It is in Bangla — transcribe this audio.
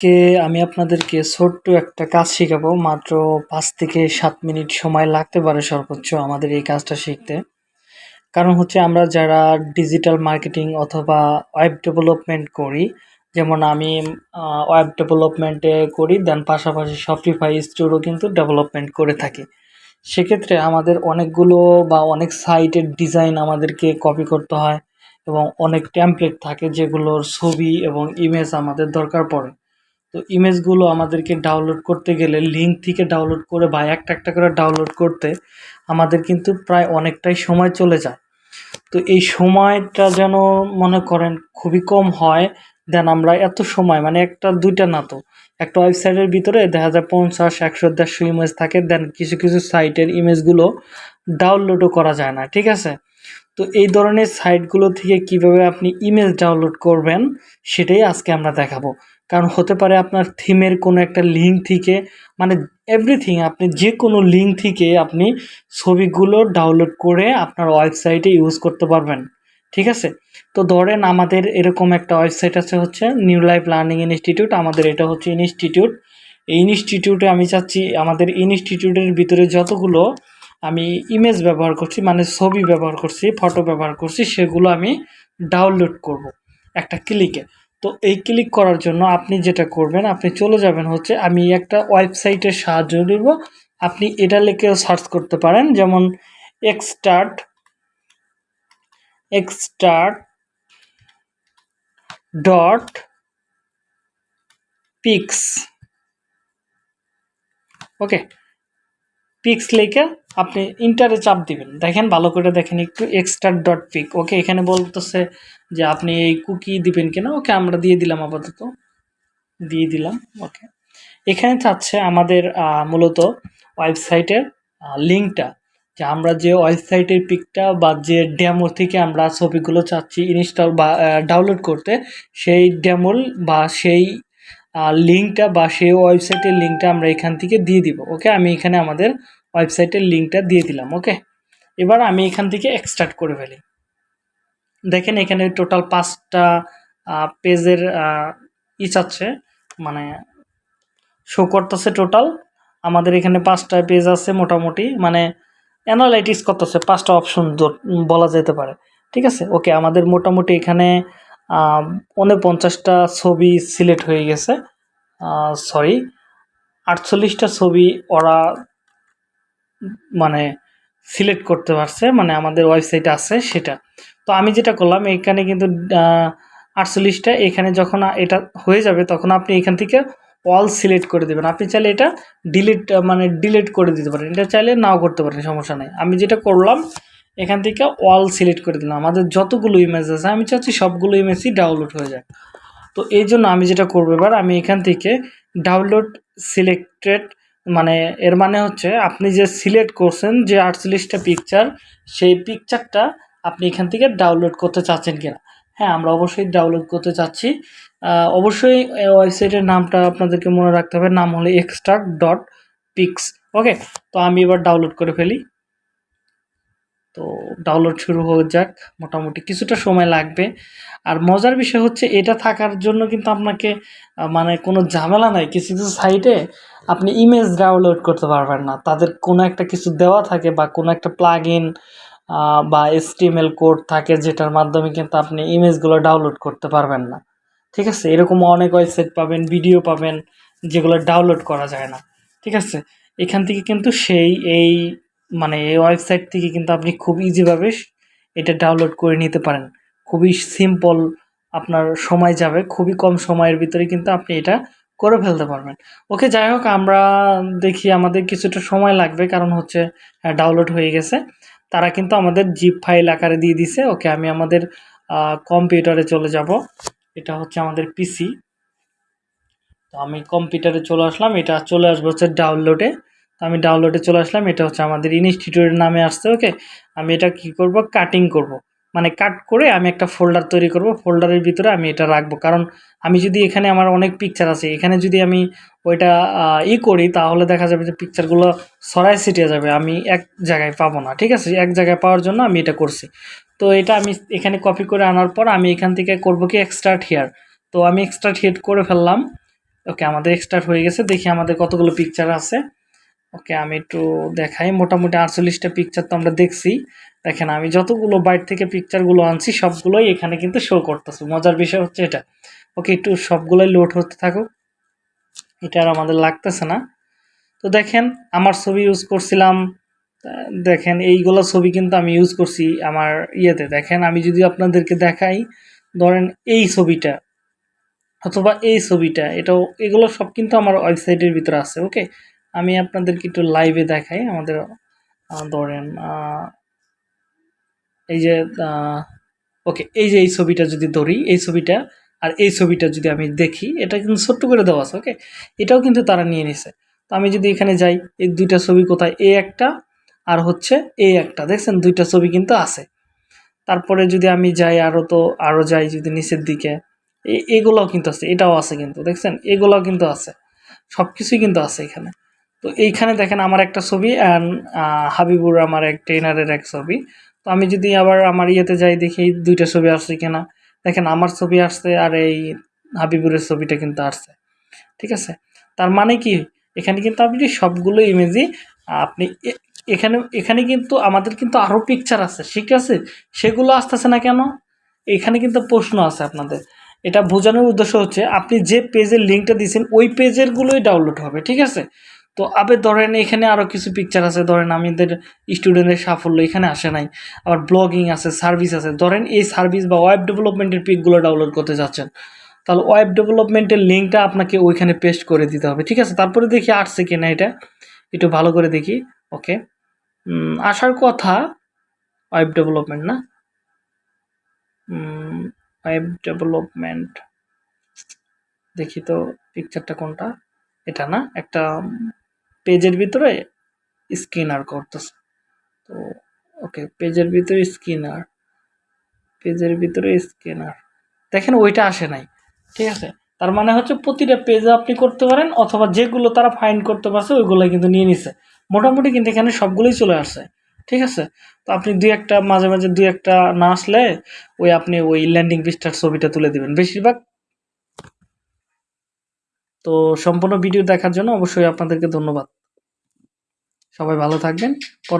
আজকে আমি আপনাদেরকে ছোট্ট একটা কাজ শেখাবো। মাত্র পাঁচ থেকে সাত মিনিট সময় লাগতে পারে সর্বোচ্চ আমাদের এই কাজটা শিখতে। কারণ হচ্ছে আমরা যারা ডিজিটাল মার্কেটিং অথবা ওয়েব ডেভেলপমেন্ট করি, যেমন আমি ওয়েব ডেভেলপমেন্টে করি, দেন পাশাপাশি শপিফাই স্টোরও কিন্তু ডেভেলপমেন্ট করে থাকি। সেক্ষেত্রে আমাদের অনেকগুলো বা অনেক সাইটের ডিজাইন আমাদেরকে কপি করতে হয় এবং অনেক ট্যাম্পলেট থাকে যেগুলোর ছবি এবং ইমেজ আমাদের দরকার পড়ে। তো ইমেজগুলো আমাদেরকে ডাউনলোড করতে গেলে লিঙ্ক থেকে ডাউনলোড করে বা একটা একটা করে ডাউনলোড করতে আমাদের কিন্তু প্রায় অনেকটাই সময় চলে যায়। তো এই সময়টা যেন মনে করেন খুবই কম হয়, দেন আমরা এত সময় মানে একটা দুইটা না তো, একটা ওয়েবসাইটের ভিতরে দেখা যায় পঞ্চাশ, একশো, দেড়শো ইমেজ থাকে, দেন কিছু কিছু সাইটের ইমেজগুলো ডাউনলোডও করা যায় না, ঠিক আছে? তো এই ধরনের সাইটগুলো থেকে কীভাবে আপনি ইমেজ ডাউনলোড করবেন, সেটাই আজকে আমরা দেখাবো। কারণ হতে পারে আপনার থিমের কোনো একটা লিঙ্ক থেকে মানে এভরিথিং আপনি যে কোনো লিঙ্ক থেকে আপনি ছবিগুলো ডাউনলোড করে আপনার ওয়েবসাইটে ইউজ করতে পারবেন, ঠিক আছে? তো ধরেন আমাদের এরকম একটা ওয়েবসাইট আছে হচ্ছে নিউ লাইফ লার্নিং ইনস্টিটিউট আমাদের এটা হচ্ছে ইনস্টিটিউট এই ইনস্টিটিউটে আমি চাচ্ছি, আমাদের ইনস্টিটিউটের ভিতরে যতগুলো আমি ইমেজ ব্যবহার করছি মানে ছবি ব্যবহার করছি ফটো ব্যবহার করছি, সেগুলো আমি ডাউনলোড করব একটা ক্লিকে তো এই ক্লিক করার জন্য আপনি যেটা করবেন, আপনি চলে যাবেন হচ্ছে, আমি একটা ওয়েবসাইটের সাহায্য নেব। আপনি এটা লিখেও সার্চ করতে পারেন, যেমন এক্সটার্ট এক্সটার্ট ডট পিক্স ওকে পিক্স লিখে আপনি ইন্টারে চাপ দিবেন। দেখেন, ভালো করে দেখেন একটু এক্সট্রা ডট পিক ওকে, এখানে বলতেছে যে আপনি এই কুকি দিবেন কিনা? ওকে, আমরা দিয়ে দিলাম আপাতত। দিয়ে দিলাম, ওকে। এখানে চাচ্ছে আমাদের মূলত ওয়েবসাইটের লিঙ্কটা যে আমরা যে ওয়েবসাইটের পিকটা বা যে ড্যামো থেকে আমরা ছবিগুলো চাচ্ছি ইনস্টল বা ডাউনলোড করতে, সেই ড্যামোর বা সেই লিঙ্কটা বা সেই ওয়েবসাইটের লিঙ্কটা আমরা এখান থেকে দিয়ে দিব, ওকে? আমি এখানে আমাদের ওয়েবসাইটের লিঙ্কটা দিয়ে দিলাম, ওকে? এবার আমি এখান থেকে এক্সট্রাক্ট করে ফেলি। দেখেন এখানে টোটাল পাঁচটা পেজের ই চাচ্ছে মানে শো করতেছে টোটাল আমাদের এখানে পাঁচটা পেজ আছে মোটামুটি মানে অ্যানালাইটিস করতেছে, পাঁচটা অপশন বলা যেতে পারে, ঠিক আছে? ওকে, আমাদের মোটামুটি এখানে উনপঞ্চাশটা ছবি সিলেক্ট হয়ে গেছে। সরি আটচল্লিশটা ছবি ওরা মানে সিলেক্ট করতে পারছে মানে আমাদের ওয়েবসাইটে আছে সেটা। তো আমি যেটা করলাম, এখানে কিন্তু আটচল্লিশটা, এখানে যখন এটা হয়ে যাবে, তখন আপনি এখান থেকে অল সিলেক্ট করে দেবেন। আপনি চাইলে এটা ডিলিট মানে ডিলিট করে দিতে পারেন। এটা চাইলে নাও করতে পারেন, সমস্যা নেই। আমি যেটা করলাম এখান থেকে অল সিলেক্ট করে দিলাম। আমাদের যতগুলো ইমেজ আছে, আমি চাচ্ছি সবগুলো ইমেজই ডাউনলোড হয়ে যায় তো এই জন্য আমি যেটা করব এবার, আমি এখান থেকে ডাউনলোড সিলেক্টেড মানে এর মানে হচ্ছে আপনি যে সিলেক্ট করছেন যে আটচল্লিশটা পিকচার সেই পিকচারটা আপনি এখান থেকে ডাউনলোড করতে চাচ্ছেন কিনা। হ্যাঁ আমরা অবশ্যই ডাউনলোড করতে চাচ্ছি। অবশ্যই ওয়েবসাইটের নামটা আপনাদেরকে মনে রাখতে হবে, নাম হলো এক্সট্রাক্ট ডট পিক্স ওকে তো আমি এবার ডাউনলোড করে ফেলি। তো ডাউনলোড শুরু হয়ে যাক, মোটামুটি কিছুটা সময় লাগবে। আর মজার বিষয় হচ্ছে এটা থাকার জন্য কিন্তু আপনাকে মানে কোনো ঝামেলা নাই, কিছু কিছু সাইটে আপনি ইমেজ ডাউনলোড করতে পারবেন না। তাদের কোনো একটা কিছু দেওয়া থাকে বা কোনো একটা প্লাগ ইন বা এসটিএমএল কোড থাকে যেটার মাধ্যমে কিন্তু আপনি ইমেজগুলো ডাউনলোড করতে পারবেন না। ঠিক আছে? এরকম অনেক ওয়েবসাইট পাবেন ভিডিও পাবেন, যেগুলো ডাউনলোড করা যায় না। ঠিক আছে? এখান থেকে কিন্তু সেই, এই মানে এই ওয়েবসাইট থেকে কিন্তু আপনি খুব ইজিভাবে এটা ডাউনলোড করে নিতে পারেন। খুবই সিম্পল আপনার সময় যাবে, খুবই কম সময়ের ভিতরে কিন্তু আপনি এটা করে ফেলতে পারবেন। ওকে, যাই হোক, আমরা দেখি আমাদের কিছুটা সময় লাগবে, কারণ হচ্ছে ডাউনলোড হয়ে গেছে। তারা কিন্তু আমাদের জিপ ফাইল আকারে দিয়ে দিছে। ওকে, আমি আমাদের কম্পিউটারে চলে যাব। এটা হচ্ছে আমাদের পিসি তো আমি কম্পিউটারে চলে আসলাম। এটা চলে আসবে হচ্ছে ডাউনলোডে আমি ডাউনলোডে চলে আসলাম, এটা হচ্ছে আমাদের ইনস্টিটিউটের নামে আসছে ওকে আমি এটা কি করব? কাটিং করব। মানে কাট করে আমি একটা ফোল্ডার তৈরি করব ফোল্ডারের ভিতরে আমি এটা রাখব। কারণ আমি যদি এখানে আমার অনেক পিকচার আছে, এখানে যদি আমি ওইটা ই করি, তাহলে দেখা যাবে যে পিকচারগুলো সরাই ছিটিয়ে যাবে, আমি এক জায়গায় পাবো না, ঠিক আছে? এক জায়গায় পাওয়ার জন্য আমি এটা করছি। তো এটা আমি এখানে কপি করে আনার পর আমি এখান থেকে করব কি? এক্সট্রা হেয়ার তো আমি এক্সট্রা হেড করে ফেললাম। ওকে আমাদের এক্সট্রাক্ট হয়ে গেছে, দেখি আমাদের কতগুলো পিকচার আছে। ওকে, আমি একটু দেখাই। মোটামুটি আটচল্লিশটা পিকচার তো আমরা দেখছি। দেখেন, আমি যতগুলো বাইট থেকে পিকচারগুলো আনছি, সবগুলোই এখানে কিন্তু শো করতেছে। মজার বিষয় হচ্ছে এটা। ওকে, একটু সবগুলোই লোড হতে থাকুক। এটা আর আমাদের লাগতেছে না। তো দেখেন, আমার ছবি ইউজ করছিলাম। দেখেন, এইগুলো ছবি কিন্তু আমি ইউজ করছি আমার ইয়েতে। দেখেন, আমি যদি আপনাদেরকে দেখাই, ধরেন এই ছবিটা অথবা এই ছবিটা, এটাও, এগুলো সব কিন্তু আমার ওয়েবসাইটের ভিতরে আছে ওকে আমি আপনাদেরকে একটু লাইভে দেখাই, আমাদের ধরেন এই যে ওকে এই যে এই ছবিটা যদি ধরি, এই ছবিটা আর এই ছবিটা যদি আমি দেখি, এটা কিন্তু ছোট্ট করে দেওয়া আছে ওকে এটাও কিন্তু তারা নিয়ে নিছে। তো আমি যদি এখানে যাই, এই দুইটা ছবি কোথায়? এ একটা আর হচ্ছে এ একটা, দেখছেন? দুইটা ছবি কিন্তু আছে। তারপরে যদি আমি যাই আরও তো আরও যাই যদি নিচের দিকে এগুলোও কিন্তু আছে, এটাও আছে কিন্তু, দেখছেন? এগুলোও কিন্তু আছে সব কিছুই কিন্তু আছে এখানে। তো এইখানে দেখেন আমার একটা ছবি অ্যান্ড হাবিবুর আমার এক ট্রেনারের এক ছবি। তো আমি যদি আবার আমার ইয়েতে যাই দেখি এই দুইটা ছবি আসছে কিনা। দেখেন আমার ছবি আসছে আর এই হাবিবুরের ছবিটা কিন্তু আসছে। ঠিক আছে? তার মানে কি? এখানে কিন্তু আপনি সবগুলো ইমেজই আপনি এখানে এখানে কিন্তু আমাদের কিন্তু আরও পিকচার আছে। ঠিক আছে? সেগুলো আসতেছে না কেন? এখানে কিন্তু প্রশ্ন আছে আপনাদের। এটা বোঝানোর উদ্দেশ্য হচ্ছে, আপনি যে পেজের লিঙ্কটা দিয়েছেন, ওই পেজেরগুলোই ডাউনলোড হবে। ঠিক আছে? তো আবে ধরেন এখানে আরও কিছু পিকচার আছে, ধরেন আমাদের স্টুডেন্টের সাফল্য এখানে আসে নাই। আবার ব্লগিং আছে সার্ভিস আছে। ধরেন এই সার্ভিস বা ওয়েব ডেভেলপমেন্টের পিকগুলো ডাউনলোড করতে যাচ্ছেন। তাহলে ওয়েব ডেভেলপমেন্টের লিঙ্কটা আপনাকে ওইখানে পেস্ট করে দিতে হবে, ঠিক আছে? তারপরে দেখি আসছে কিনা এটা। একটু ভালো করে দেখি ওকে আসার কথা ওয়েব ডেভেলপমেন্ট না? ওয়েব ডেভেলপমেন্ট দেখি তো পিকচারটা কোনটা? এটা না? একটা পেজের ভিতরে স্ক্যানার করতেছে। তো, ওকে, পেজের ভিতরে স্ক্যানার পেজের ভিতরে স্ক্যানার দেখেন ওইটা আসে নাই, ঠিক আছে? তার মানে হচ্ছে প্রতিটা পেজে আপনি করতে পারেন অথবা যেগুলো তারা ফাইন্ড করতে পারছে ওইগুলো কিন্তু নিয়ে নিছে। মোটামুটি কিন্তু এখানে সবগুলোই চলে আসছে, ঠিক আছে? তো আপনি দুই একটা, মাঝে মাঝে দুই একটা না আসলে ওই আপনি ওই ল্যান্ডিং পেজটার ছবিটা তুলে দেবেন। বেশিরভাগ তো সম্পূর্ণ ভিডিও দেখার জন্য অবশ্যই আপনাদেরকে ধন্যবাদ। সবাই ভালো থাকবেন। পর